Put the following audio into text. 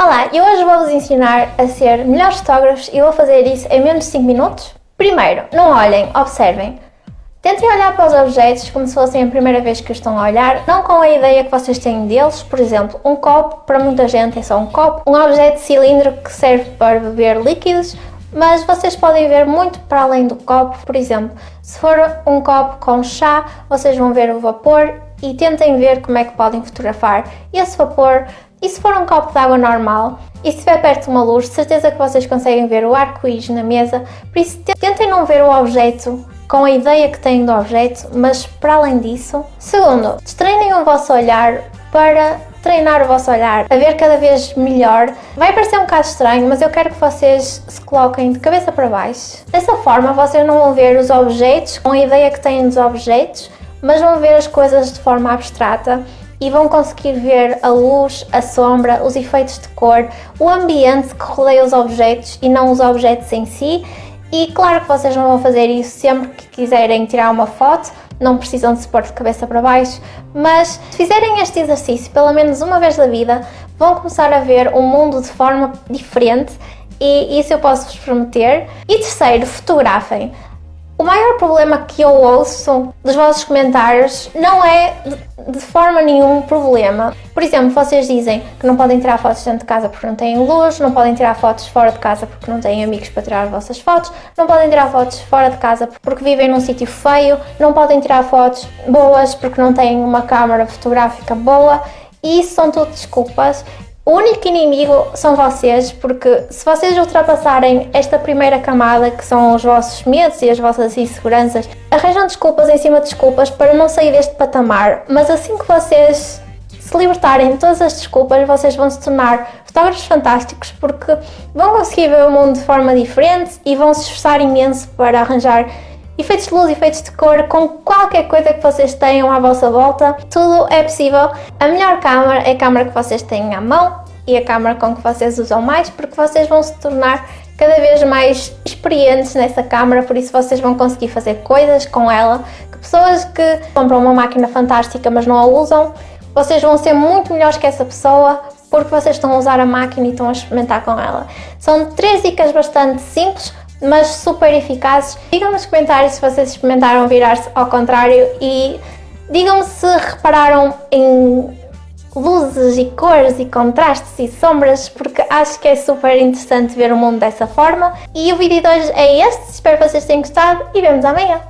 Olá, e hoje vou-vos ensinar a ser melhores fotógrafos e vou fazer isso em menos de 5 minutos. Primeiro, não olhem, observem. Tentem olhar para os objetos como se fossem a primeira vez que os estão a olhar, não com a ideia que vocês têm deles. Por exemplo, um copo, para muita gente é só um copo. Um objeto cilíndrico que serve para beber líquidos, mas vocês podem ver muito para além do copo. Por exemplo, se for um copo com chá, vocês vão ver o vapor e tentem ver como é que podem fotografar esse vapor e se for um copo de água normal, e se estiver perto de uma luz, certeza que vocês conseguem ver o arco-íris na mesa, por isso tentem não ver o objeto com a ideia que têm do objeto, mas para além disso. Segundo, treinem o vosso olhar para treinar o vosso olhar, a ver cada vez melhor. Vai parecer um bocado estranho, mas eu quero que vocês se coloquem de cabeça para baixo. Dessa forma, vocês não vão ver os objetos com a ideia que têm dos objetos, mas vão ver as coisas de forma abstrata e vão conseguir ver a luz, a sombra, os efeitos de cor, o ambiente que rodeia os objetos e não os objetos em si. E claro que vocês não vão fazer isso sempre que quiserem tirar uma foto, não precisam de se pôr de cabeça para baixo, mas se fizerem este exercício pelo menos uma vez na vida, vão começar a ver o mundo de forma diferente e isso eu posso vos prometer. E terceiro, fotografem. O maior problema que eu ouço dos vossos comentários não é de forma nenhum problema. Por exemplo, vocês dizem que não podem tirar fotos dentro de casa porque não têm luz, não podem tirar fotos fora de casa porque não têm amigos para tirar as vossas fotos, não podem tirar fotos fora de casa porque vivem num sítio feio, não podem tirar fotos boas porque não têm uma câmera fotográfica boa. E isso são tudo desculpas o único inimigo são vocês, porque se vocês ultrapassarem esta primeira camada, que são os vossos medos e as vossas inseguranças, arranjam desculpas em cima de desculpas para não sair deste patamar, mas assim que vocês se libertarem de todas as desculpas, vocês vão se tornar fotógrafos fantásticos porque vão conseguir ver o mundo de forma diferente e vão se esforçar imenso para arranjar efeitos de luz, efeitos de cor, com qualquer coisa que vocês tenham à vossa volta, tudo é possível. A melhor câmera é a câmera que vocês têm à mão e a câmera com que vocês usam mais, porque vocês vão se tornar cada vez mais experientes nessa câmera, por isso vocês vão conseguir fazer coisas com ela, que pessoas que compram uma máquina fantástica mas não a usam, vocês vão ser muito melhores que essa pessoa porque vocês estão a usar a máquina e estão a experimentar com ela. São três dicas bastante simples, mas super eficazes. Digam nos comentários se vocês experimentaram virar-se ao contrário e digam-me se repararam em luzes e cores e contrastes e sombras porque acho que é super interessante ver o mundo dessa forma. E o vídeo de hoje é este, espero que vocês tenham gostado e vemos amanhã.